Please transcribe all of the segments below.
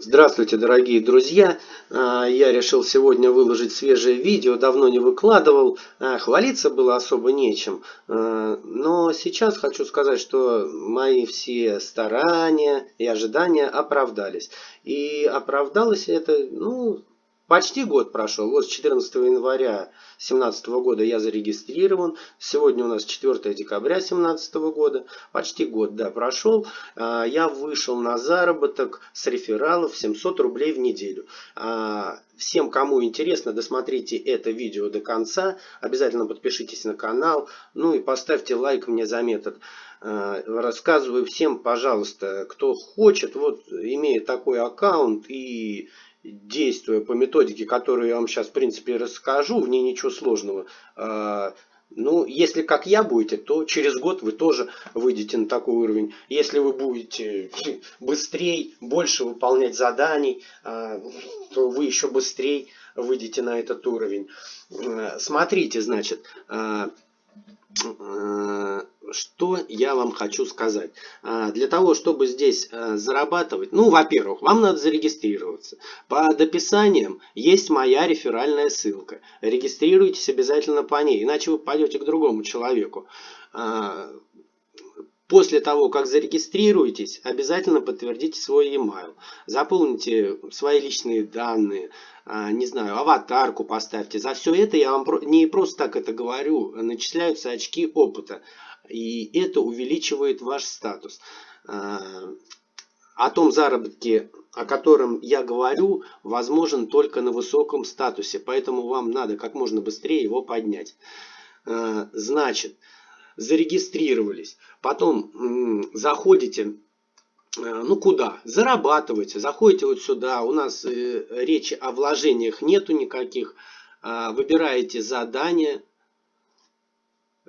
Здравствуйте, дорогие друзья! А, я решил сегодня выложить свежее видео, давно не выкладывал. А, хвалиться было особо нечем. А, но сейчас хочу сказать, что мои все старания и ожидания оправдались. И оправдалось это, ну, Почти год прошел. Вот с 14 января 2017 года я зарегистрирован. Сегодня у нас 4 декабря 2017 года. Почти год, да, прошел. А, я вышел на заработок с рефералов 700 рублей в неделю. А, всем, кому интересно, досмотрите это видео до конца. Обязательно подпишитесь на канал. Ну и поставьте лайк мне за метод. А, рассказываю всем, пожалуйста, кто хочет, вот имея такой аккаунт и действуя по методике, которую я вам сейчас, в принципе, расскажу, в ней ничего сложного. А, ну, если как я будете, то через год вы тоже выйдете на такой уровень. Если вы будете быстрее, больше выполнять заданий, а, то вы еще быстрее выйдете на этот уровень. А, смотрите, значит, что я вам хочу сказать. А, для того, чтобы здесь а, зарабатывать, ну, во-первых, вам надо зарегистрироваться. Под описанием есть моя реферальная ссылка. Регистрируйтесь обязательно по ней, иначе вы пойдете к другому человеку. А, после того, как зарегистрируетесь, обязательно подтвердите свой e-mail. Заполните свои личные данные, не знаю, аватарку поставьте. За все это я вам не просто так это говорю, начисляются очки опыта. И это увеличивает ваш статус. А, о том заработке, о котором я говорю, возможен только на высоком статусе. Поэтому вам надо как можно быстрее его поднять. А, значит, зарегистрировались. Потом заходите а, ну куда? Зарабатывайте, заходите вот сюда. У нас э, речи о вложениях нету никаких. Выбираете задание,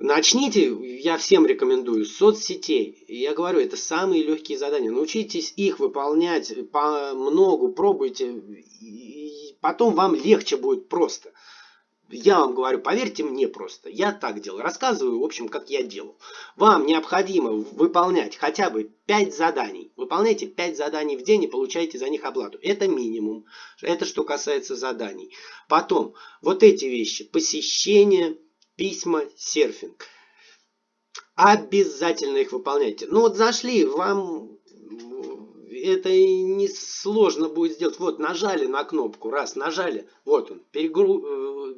Начните, я всем рекомендую, соцсетей. Я говорю, это самые легкие задания. Научитесь их выполнять по многу, пробуйте. И потом вам легче будет просто. Я вам говорю, поверьте мне просто. Я так делал. Рассказываю, в общем, как я делал. Вам необходимо выполнять хотя бы 5 заданий. Выполняйте 5 заданий в день и получаете за них оплату. Это минимум. Это что касается заданий. Потом, вот эти вещи. Посещение письма, серфинг. Обязательно их выполняйте. Ну вот зашли, вам это не сложно будет сделать. Вот нажали на кнопку, раз, нажали, вот он, перегру... Э,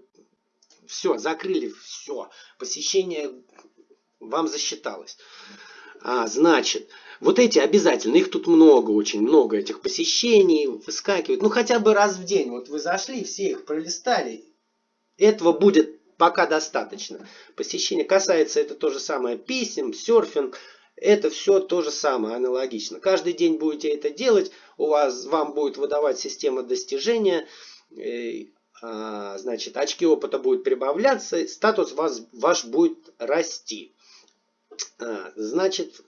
все, закрыли, все, посещение вам засчиталось. А, значит, вот эти обязательно, их тут много, очень много этих посещений, выскакивают. Ну хотя бы раз в день, вот вы зашли, все их пролистали, этого будет пока достаточно. Посещение касается это то же самое писем, серфинг. Это все то же самое, аналогично. Каждый день будете это делать, у вас, вам будет выдавать система достижения, э, а, значит, очки опыта будут прибавляться, статус вас, ваш будет расти. А, значит,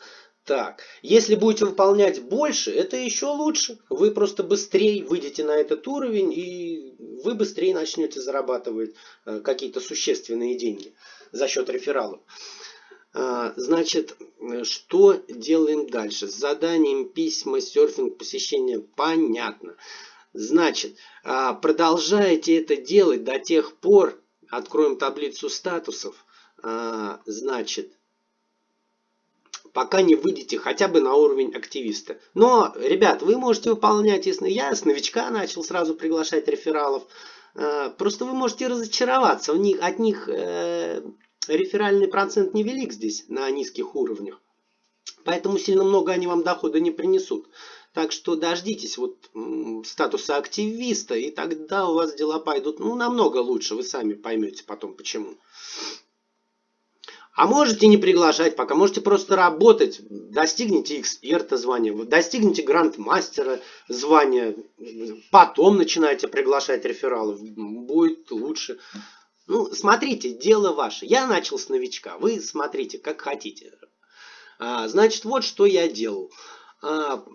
так, если будете выполнять больше, это еще лучше. Вы просто быстрее выйдете на этот уровень, и вы быстрее начнете зарабатывать э, какие-то существенные деньги за счет рефералов. А, значит, что делаем дальше? С заданием письма, серфинг, посещение понятно. Значит, а, продолжайте это делать до тех пор, откроем таблицу статусов, а, значит, пока не выйдете хотя бы на уровень активиста. Но, ребят, вы можете выполнять, если я с новичка начал сразу приглашать рефералов, э, просто вы можете разочароваться. У них, от них э, реферальный процент невелик здесь на низких уровнях. Поэтому сильно много они вам дохода не принесут. Так что дождитесь вот статуса активиста, и тогда у вас дела пойдут ну, намного лучше. Вы сами поймете потом почему. А можете не приглашать пока, можете просто работать, достигните эксперта звания, достигните гранд-мастера звания, потом начинаете приглашать рефералов, будет лучше. Ну, смотрите, дело ваше. Я начал с новичка, вы смотрите, как хотите. А, значит, вот что я делал. А,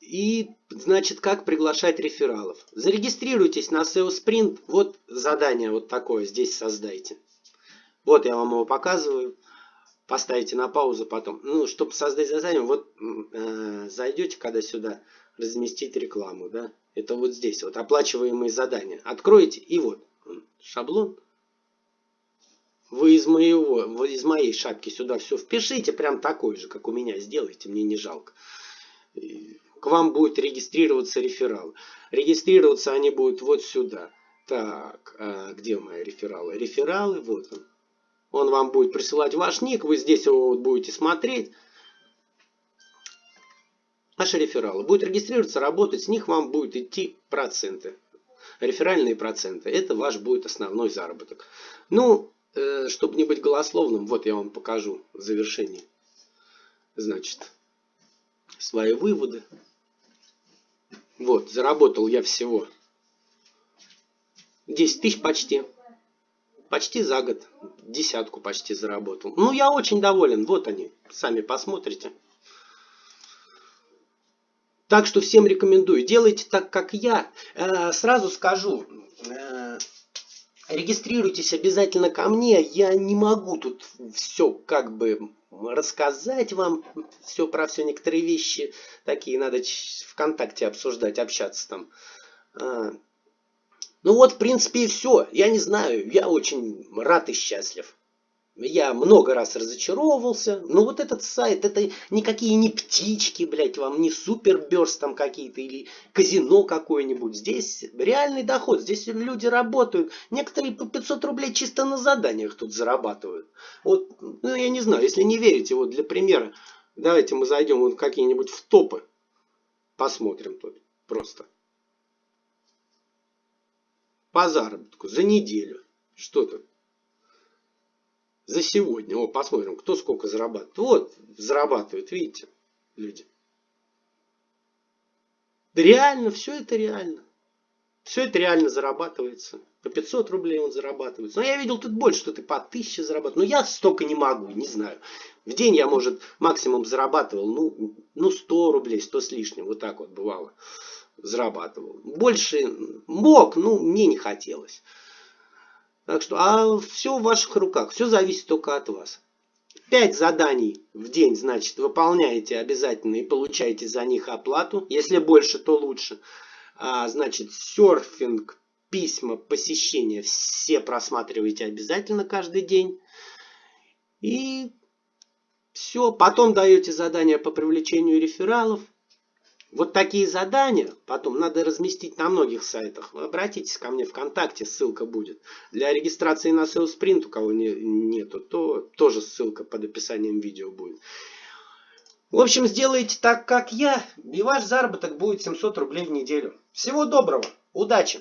и, значит, как приглашать рефералов. Зарегистрируйтесь на SEO Sprint, вот задание вот такое здесь создайте. Вот я вам его показываю. Поставите на паузу потом. Ну, чтобы создать задание, вот э, зайдете когда сюда, разместить рекламу, да. Это вот здесь, вот оплачиваемые задания. Откроете и вот шаблон. Вы из моего, из моей шапки сюда все впишите, прям такой же, как у меня, сделайте, мне не жалко. К вам будет регистрироваться реферал. Регистрироваться они будут вот сюда. Так, а где мои рефералы? Рефералы, вот он. Он вам будет присылать ваш ник, вы здесь его будете смотреть. Наши рефералы. Будет регистрироваться, работать, с них вам будет идти проценты. Реферальные проценты. Это ваш будет основной заработок. Ну, э, чтобы не быть голословным, вот я вам покажу в завершении. Значит, свои выводы. Вот, заработал я всего 10 тысяч почти. Почти за год. Десятку почти заработал. Ну, я очень доволен. Вот они. Сами посмотрите. Так что всем рекомендую. Делайте так, как я. Э, сразу скажу. Э, регистрируйтесь обязательно ко мне. Я не могу тут все как бы рассказать вам. Все про все некоторые вещи. Такие надо ВКонтакте обсуждать, общаться там. Ну вот, в принципе, и все. Я не знаю, я очень рад и счастлив. Я много раз разочаровывался. Но вот этот сайт, это никакие не птички, блядь, вам не суперберс там какие-то или казино какое-нибудь. Здесь реальный доход, здесь люди работают. Некоторые по 500 рублей чисто на заданиях тут зарабатывают. Вот, ну я не знаю, если не верите, вот для примера, давайте мы зайдем вот какие-нибудь в топы. Посмотрим тут просто по заработку за неделю. Что тут? За сегодня. О, посмотрим, кто сколько зарабатывает. Вот, зарабатывают, видите, люди. Реально, все это реально. Все это реально зарабатывается. По 500 рублей он зарабатывается. Но я видел тут больше, что ты по 1000 зарабатываешь. Но я столько не могу, не знаю. В день я, может, максимум зарабатывал, ну, ну 100 рублей, 100 с лишним. Вот так вот бывало зарабатывал. Больше мог, ну, мне не хотелось. Так что, а все в ваших руках, все зависит только от вас. Пять заданий в день, значит, выполняете обязательно и получаете за них оплату. Если больше, то лучше. А, значит, серфинг, письма, посещения все просматриваете обязательно каждый день. И все. Потом даете задания по привлечению рефералов. Вот такие задания потом надо разместить на многих сайтах. Вы обратитесь ко мне ВКонтакте, ссылка будет. Для регистрации на SalesPrint, у кого не, нету, то тоже ссылка под описанием видео будет. В общем, сделайте так, как я, и ваш заработок будет 700 рублей в неделю. Всего доброго, удачи!